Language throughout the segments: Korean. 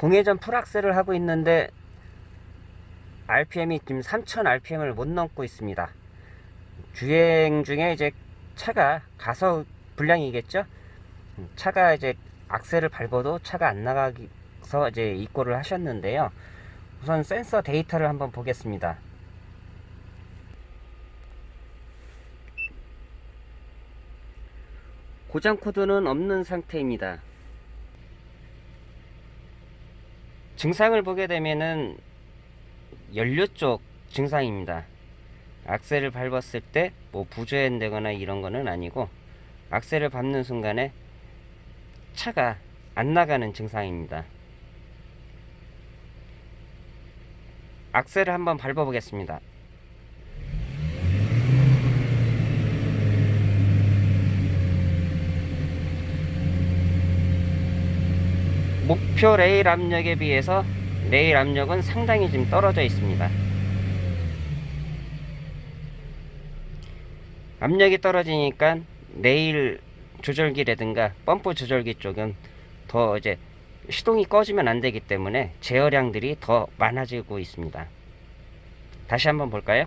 공회전 풀악셀을 하고 있는데 RPM이 지금 3000 RPM을 못 넘고 있습니다. 주행 중에 이제 차가 가서 불량이겠죠? 음, 차가 이제 악셀을 밟아도 차가 안 나가서 이제 입고를 하셨는데요. 우선 센서 데이터를 한번 보겠습니다. 고장 코드는 없는 상태입니다. 증상을 보게 되면은 연료 쪽 증상입니다. 악셀을 밟았을 때 뭐 부조연되거나 이런 거는 아니고 악셀을 밟는 순간에 차가 안 나가는 증상입니다. 악셀을 한번 밟아 보겠습니다. 목표 레일 압력에 비해서 레일 압력은 상당히 좀 떨어져 있습니다. 압력이 떨어지니까 레일 조절기라든가 펌프 조절기 쪽은 더 이제 시동이 꺼지면 안 되기 때문에 제어량들이 더 많아지고 있습니다. 다시 한번 볼까요?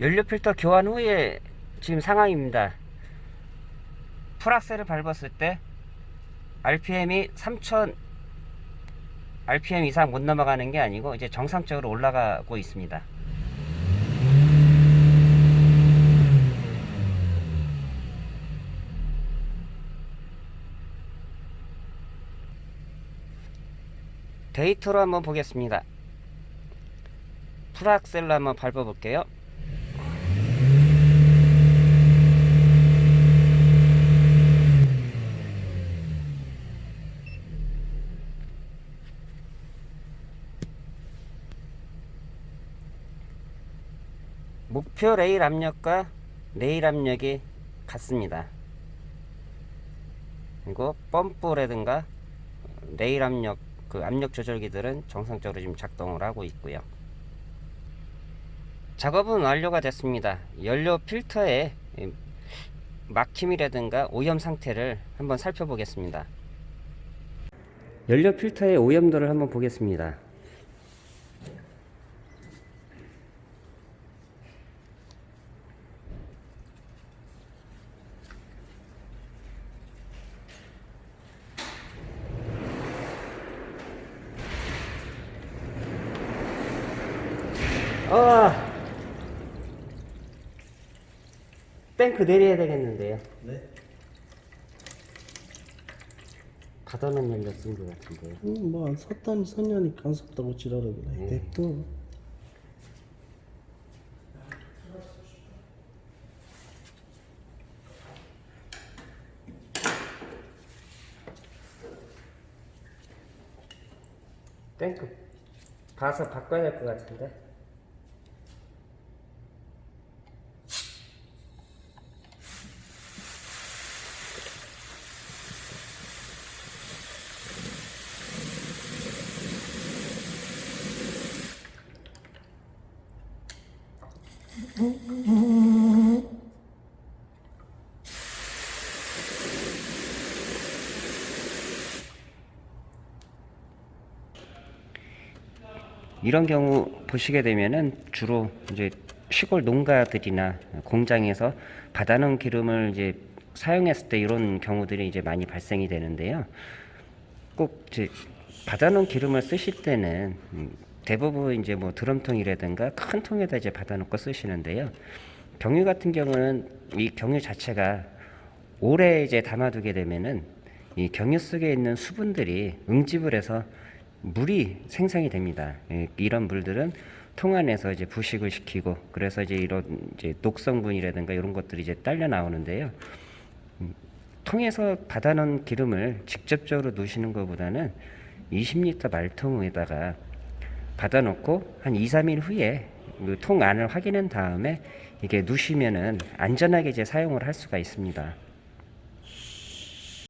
연료 필터 교환 후에 지금 상황입니다. 풀악셀을 밟았을 때 RPM이 3000 RPM 이상 못 넘어가는 게 아니고 이제 정상적으로 올라가고 있습니다. 데이터로 한번 보겠습니다. 풀악셀로 한번 밟아 볼게요. 목표 레일 압력과 레일 압력이 같습니다. 그리고 펌프라든가 레일 압력 그 압력 조절기들은 정상적으로 지금 작동을 하고 있고요. 작업은 완료가 됐습니다. 연료 필터의 막힘이라든가 오염 상태를 한번 살펴보겠습니다. 연료 필터의 오염도를 한번 보겠습니다. 아 탱크 내려야 되겠는데요. 네. 닫아놓은 연료 쓴것 같은데요. 음, 뭐안 섰다니 선녀니까 안 섰다고 지랄하고 네. 냅둬. 탱크 봐서 바꿔야 될 것 같은데. 이런 경우 보시게 되면은 주로 이제 시골 농가들이나 공장에서 받아놓은 기름을 이제 사용했을 때 이런 경우들이 이제 많이 발생이 되는데요. 꼭 이제 받아놓은 기름을 쓰실 때는 음, 대부분 이제 뭐 드럼통이라든가 큰 통에다 이제 받아놓고 쓰시는데요. 경유 같은 경우는 이 경유 자체가 오래 이제 담아두게 되면은 이 경유 속에 있는 수분들이 응집을 해서 물이 생성이 됩니다. 예, 이런 물들은 통 안에서 이제 부식을 시키고 그래서 이제 이런 이제 녹성분이라든가 이런 것들이 이제 딸려 나오는데요. 음, 통에서 받아놓은 기름을 직접적으로 넣으시는 것보다는 20리터 말통에다가 받아놓고 한 2, 3일 후에 그 통 안을 확인한 다음에 이게 누시면은 안전하게 이제 사용을 할 수가 있습니다.